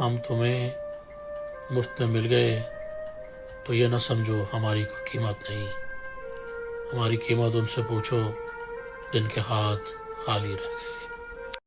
ہم تمہیں مفت میں مل گئے، تو یہ نہ سمجھو ہماری کوئی قیمت نہیں۔ ہماری قیمت ان سے پوچھو جن کے ہاتھ خالی رہ گئے۔